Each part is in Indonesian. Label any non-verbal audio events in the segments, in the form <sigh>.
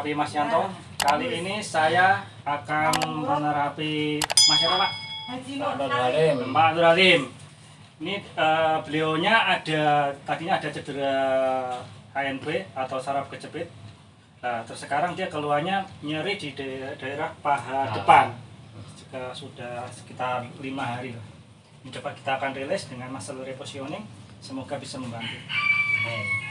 Terapi Mas Yanto. Kali ini saya akan menerapi Mas siapa Pak? Mbak Nur Halim. Ini eh, beliaunya ada tadinya ada cedera HNP atau saraf kejepit. Nah, terus sekarang dia keluarnya nyeri di daerah, daerah paha depan. Juga sudah sekitar lima hari. Ini coba kita akan rilis dengan muscle repositioning. Semoga bisa membantu. Nyetai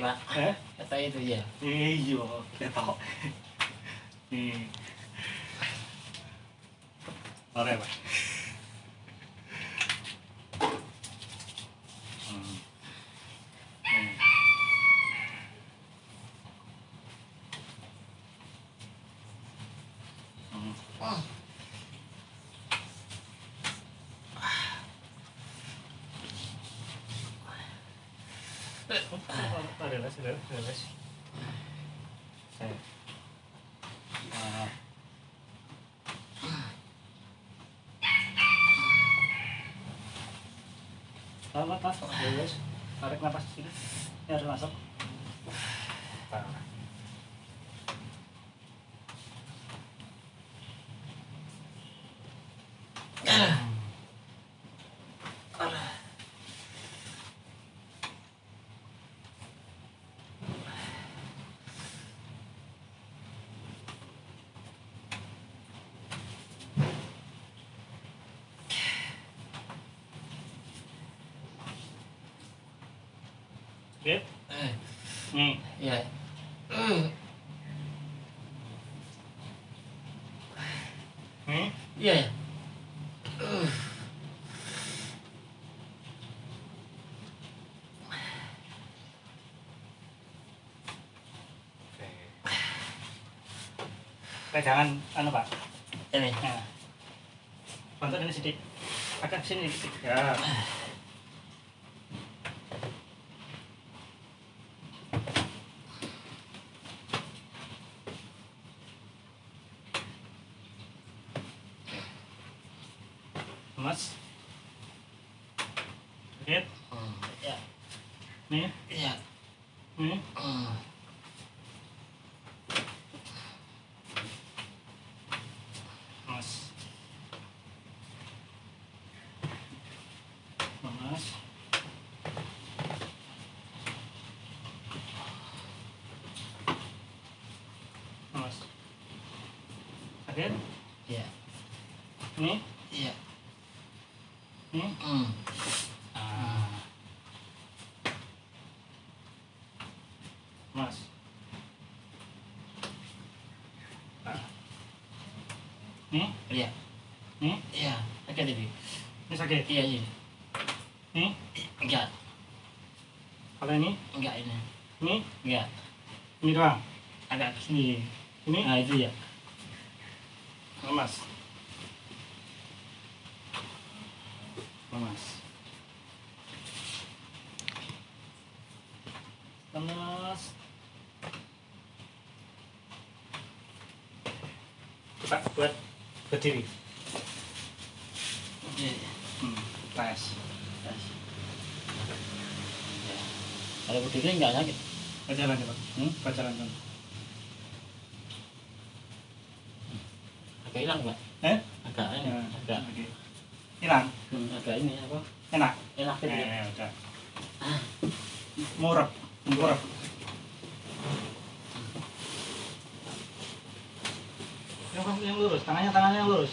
pak, Eh? nyetai itu ya. Iya, ketok. Nih. Oke, Pak. Tahan, tahan, tahan. Relax. Tarik nafas sini. Ini harus masuk. Tahan. Eh, Nih. ya. Nih. Iya ya. Eh, Eh, jangan anu Pak. Ini. Nah. Bantu ini sedikit. Agak sini sedikit. Ya. Mas. Sedikit. Hmm, Ya. Nih. Iya. Nih. Hmm. Mas. Mas. Mas. Sakit? Iya. Nih, Iya. Ah. Mas. Ah. Nih, Iya. nih, Iya. Sakit ini. ini sakit. Iya ini. Nih, Enggak. kalau ini, Enggak ini. ini, Enggak. ini doang. Agak ke sini. Ini, Nah itu ya. lemas. Lemas. Lemas. Coba buat berdiri. Hmm, tes. Tes. Ya. Kalau berdiri enggak sakit. Bajalan coba. Hmm? Bajalan coba. Agak hilang pak. Eh? Agak ini. Ya, Agak. oke hilang? Hmm, agak ini apa? Enak? Enak gitu ya. eh, ya udah. Ah. murep. Yang, yang lurus tangannya tangannya yang lurus.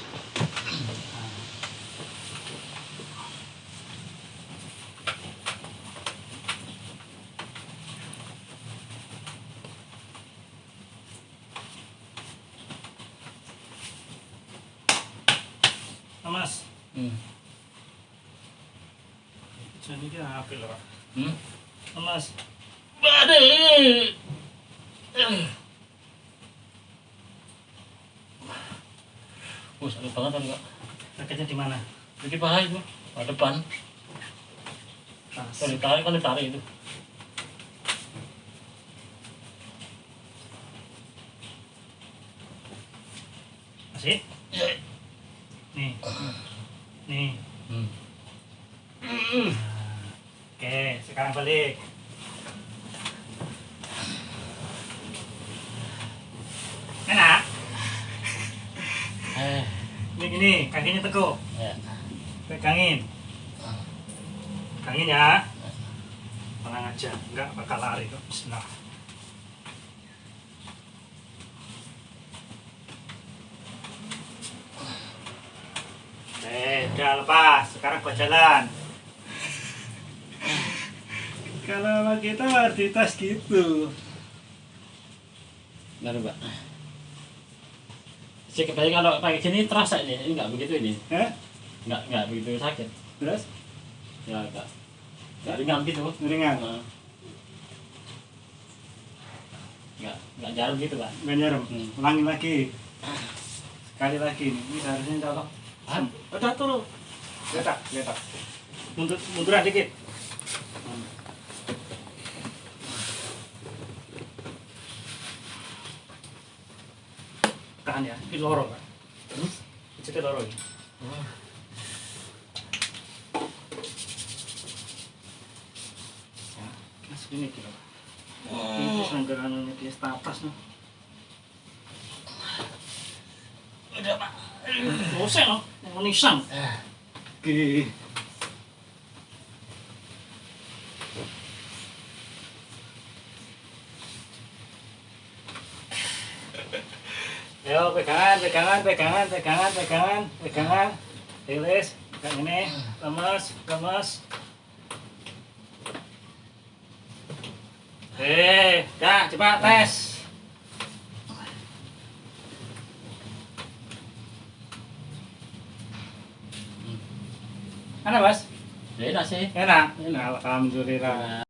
Mas. Jadi ki apil, Pak. Hmm. Mas. Badai. Oh, sakit banget Kak. Sakitnya di mana? Sakit paha itu, paha depan. Kalau ditarik, kan ditarik itu. Masih? Nih. <clears throat> Nih. Hmm. Oke, sekarang balik. Enak. Eh, Ini gini, kakinya teguk. ya. Pegangin. Pegangin ya. Tenang aja, enggak bakal lari kok. Bismillah. Eh, udah lepas. Sekarang buat jalan. Kalau sama kita di tas gitu. Benar, Pak. Si kebayang kalau pakai gini terasa ini, ini nggak begitu ini, Eh, nggak nggak begitu sakit. terus Ya, nggak nggak ringan gitu. ringan. Nah. Nggak nggak jarum gitu, Pak. Nggak nyerem. Hmm. Ulangi lagi. Sekali lagi. Ini seharusnya colok. Ah. Udah turun. Letak, letak. Mundur, munduran dikit. Tahan ya, ini loro kan. Hmm? Itu loro ini. Ya, masuk ini kira. Ini sambil anunya dia status nih. Udah, Pak. Dosen no, menisan. Oke. <laughs> Ayo pegangan, pegangan, pegangan, pegangan, pegangan, pegangan. Rilis, pegang ini, lemes, lemes. Eh, dah cepat tes. Mana mas? Ya, enak sih. Enak. Alhamdulillah. Nah.